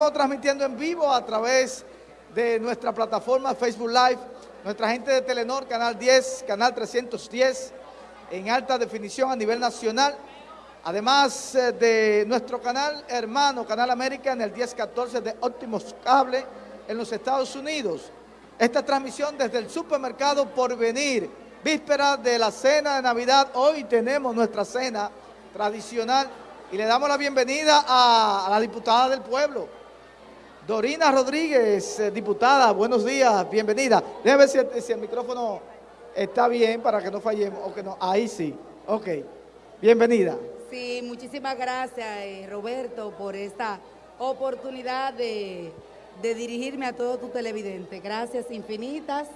Estamos transmitiendo en vivo a través de nuestra plataforma Facebook Live, nuestra gente de Telenor, Canal 10, Canal 310, en alta definición a nivel nacional, además eh, de nuestro canal hermano, Canal América, en el 1014 de Óptimos Cable, en los Estados Unidos. Esta transmisión desde el supermercado por venir, víspera de la cena de Navidad, hoy tenemos nuestra cena tradicional y le damos la bienvenida a la diputada del pueblo, Dorina Rodríguez, eh, diputada, buenos días, bienvenida. Déjame ver si, si, el micrófono está bien para que no fallemos, o que no, ahí sí, ok, bienvenida. Sí, muchísimas gracias eh, Roberto por esta oportunidad de, de dirigirme a todo tu televidente. Gracias infinitas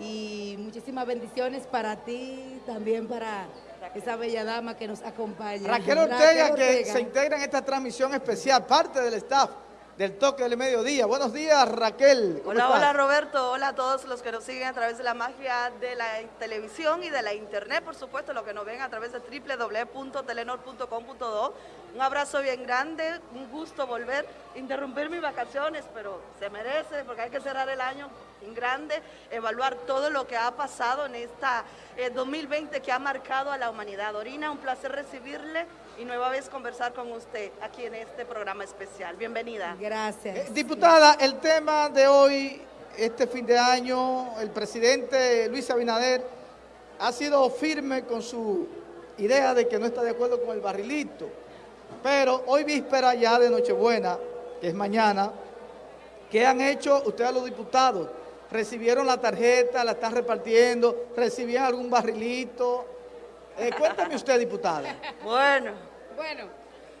y muchísimas bendiciones para ti, también para esa bella dama que nos acompaña. Raquel Ortega, Raquel Ortega. que se integra en esta transmisión especial, parte del staff del toque del mediodía. Buenos días, Raquel. Hola, estás? hola, Roberto. Hola a todos los que nos siguen a través de la magia de la televisión y de la internet, por supuesto, los que nos ven a través de www.telenor.com.do. Un abrazo bien grande, un gusto volver, interrumpir mis vacaciones, pero se merece porque hay que cerrar el año en grande, evaluar todo lo que ha pasado en esta eh, 2020 que ha marcado a la humanidad. Orina, un placer recibirle y nueva vez conversar con usted aquí en este programa especial. Bienvenida. Gracias. Eh, diputada, el tema de hoy, este fin de año, el presidente Luis Abinader ha sido firme con su idea de que no está de acuerdo con el barrilito. Pero hoy víspera ya de Nochebuena, que es mañana, ¿qué han hecho ustedes los diputados? ¿Recibieron la tarjeta, la están repartiendo? ¿Recibían algún barrilito? Eh, cuéntame usted, diputada. Bueno. Bueno,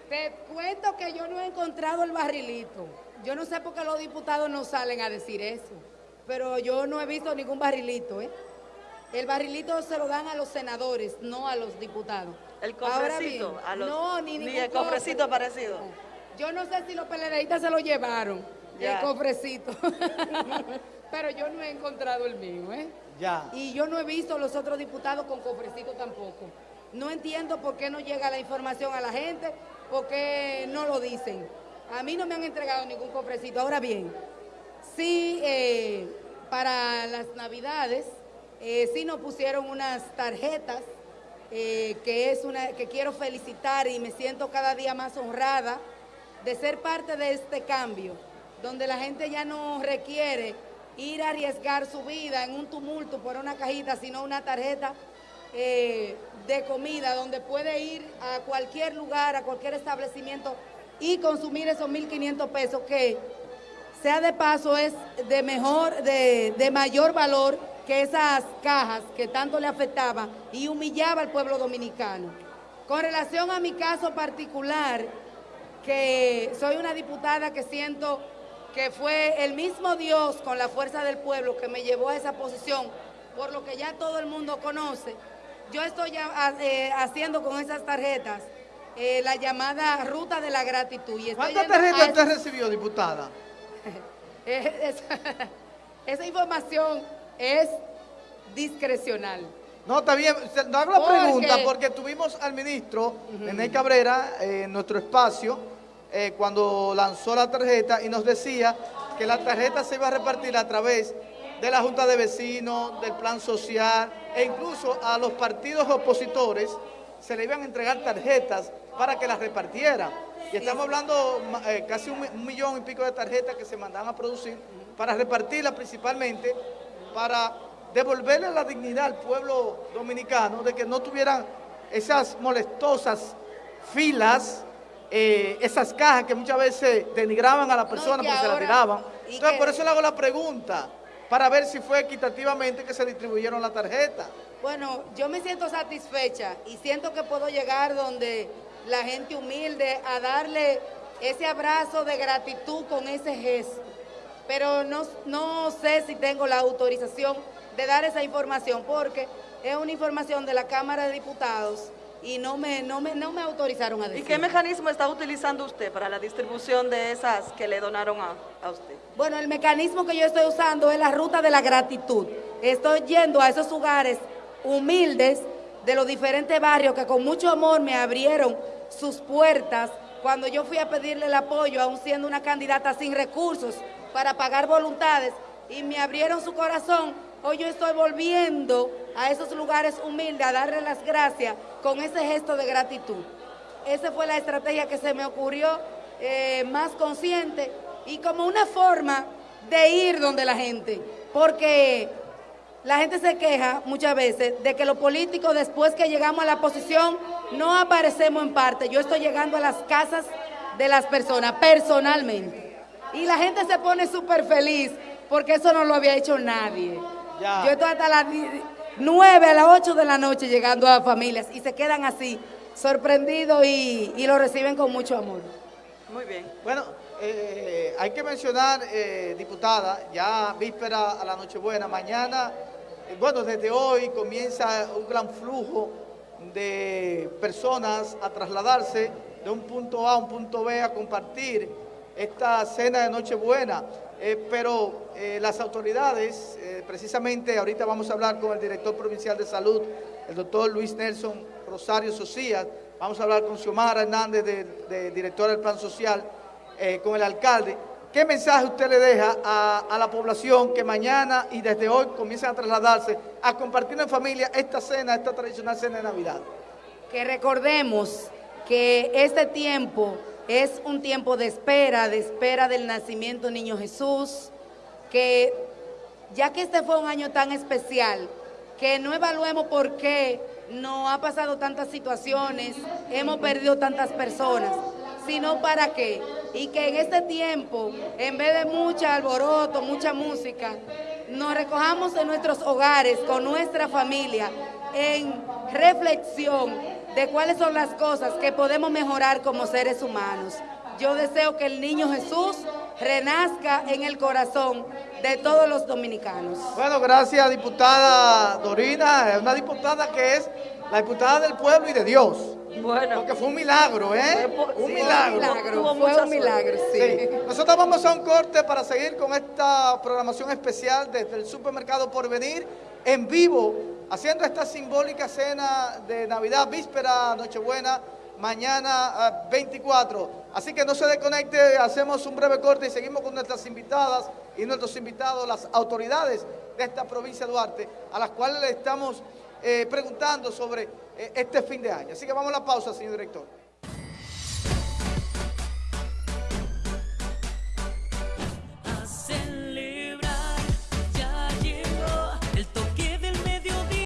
te cuento que yo no he encontrado el barrilito. Yo no sé por qué los diputados no salen a decir eso, pero yo no he visto ningún barrilito, ¿eh? El barrilito se lo dan a los senadores, no a los diputados. El cofrecito, bien, a los, no, ni, ni el cofrecito parecido. Yo no sé si los peledeístas se lo llevaron, ya. el cofrecito. pero yo no he encontrado el mío, ¿eh? Ya. Y yo no he visto los otros diputados con cofrecito tampoco. No entiendo por qué no llega la información a la gente, por qué no lo dicen. A mí no me han entregado ningún cofrecito. Ahora bien, sí, eh, para las navidades, eh, sí nos pusieron unas tarjetas, eh, que es una que quiero felicitar y me siento cada día más honrada de ser parte de este cambio, donde la gente ya no requiere ir a arriesgar su vida en un tumulto por una cajita, sino una tarjeta eh, de comida donde puede ir a cualquier lugar, a cualquier establecimiento y consumir esos 1.500 pesos que, sea de paso, es de mejor, de, de mayor valor que esas cajas que tanto le afectaba y humillaba al pueblo dominicano. Con relación a mi caso particular, que soy una diputada que siento que fue el mismo Dios con la fuerza del pueblo que me llevó a esa posición, por lo que ya todo el mundo conoce. Yo estoy ya, eh, haciendo con esas tarjetas eh, la llamada ruta de la gratitud. Y ¿Cuántas tarjetas usted recibió, diputada? esa, esa, información es discrecional. No, está bien, no hago la porque... pregunta porque tuvimos al ministro. Nene Cabrera eh, en nuestro espacio eh, cuando lanzó la tarjeta y nos decía que la tarjeta se iba a repartir a través de la Junta de Vecinos, del Plan Social e incluso a los partidos opositores se le iban a entregar tarjetas para que las repartieran. Y estamos hablando eh, casi un, un, millón y pico de tarjetas que se mandan a producir para repartirlas principalmente para devolverle la dignidad al pueblo dominicano de que no tuvieran esas molestosas filas eh, esas cajas que muchas veces denigraban a la persona no, porque ahora, se la tiraban. Entonces, que, por eso le hago la pregunta, para ver si fue equitativamente que se distribuyeron la tarjeta. Bueno, yo me siento satisfecha y siento que puedo llegar donde la gente humilde a darle ese abrazo de gratitud con ese gesto. Pero no, no sé si tengo la autorización de dar esa información porque es una información de la Cámara de Diputados y no me, no, me, no me autorizaron a decir. ¿Y qué mecanismo está utilizando usted para la distribución de esas que le donaron a, a, usted? Bueno, el mecanismo que yo estoy usando es la ruta de la gratitud. Estoy yendo a esos lugares humildes de los diferentes barrios que con mucho amor me abrieron sus puertas cuando yo fui a pedirle el apoyo, aún siendo una candidata sin recursos para pagar voluntades, y me abrieron su corazón, hoy yo estoy volviendo a esos lugares humildes a darle las gracias con ese gesto de gratitud. Esa fue la estrategia que se me ocurrió eh, más consciente y como una forma de ir donde la gente, porque la gente se queja muchas veces de que los políticos después que llegamos a la posición no aparecemos en parte. Yo estoy llegando a las casas de las personas personalmente. Y la gente se pone súper feliz porque eso no lo había hecho nadie. Yo estoy hasta las 9 a las 8 de la noche llegando a familias y se quedan así, sorprendidos y, lo reciben con mucho amor. Muy bien. Bueno, eh, hay que mencionar, eh, diputada, ya víspera a la Nochebuena, mañana bueno, desde hoy comienza un gran flujo de personas a trasladarse de un punto A a un punto B a compartir esta cena de Nochebuena. Eh, pero eh, las autoridades, eh, precisamente ahorita vamos a hablar con el director provincial de salud, el doctor Luis Nelson Rosario Socias, vamos a hablar con Xiomara Hernández, de, directora del Plan Social, con el alcalde, ¿Qué mensaje usted le deja a, la población que mañana y desde hoy comienzan a trasladarse a compartir en familia esta cena, esta tradicional cena de Navidad? Que recordemos que este tiempo es un tiempo de espera, de espera del nacimiento niño Jesús, que ya que este fue un año tan especial, que no evaluemos por qué no ha pasado tantas situaciones, hemos perdido tantas personas, sino para qué. Y que en este tiempo, en vez de mucha alboroto, mucha música, nos recojamos en nuestros hogares, con nuestra familia, en reflexión de cuáles son las cosas que podemos mejorar como seres humanos. Yo deseo que el niño Jesús renazca en el corazón de todos los dominicanos. Bueno, gracias diputada Dorina, es una diputada que es la diputada del pueblo y de Dios. Bueno. Porque fue un milagro, ¿eh? un milagro. Fue un milagro, sí. Nosotros vamos a un corte para seguir con esta programación especial desde el supermercado Porvenir en vivo, haciendo esta simbólica cena de Navidad, víspera, Nochebuena, mañana 24. Ah, Así que no se desconecte, hacemos un breve corte y seguimos con nuestras invitadas y nuestros invitados, las autoridades de esta provincia de Duarte, a las cuales le estamos eh, preguntando sobre eh, este fin de año. Así que vamos a la pausa, señor director.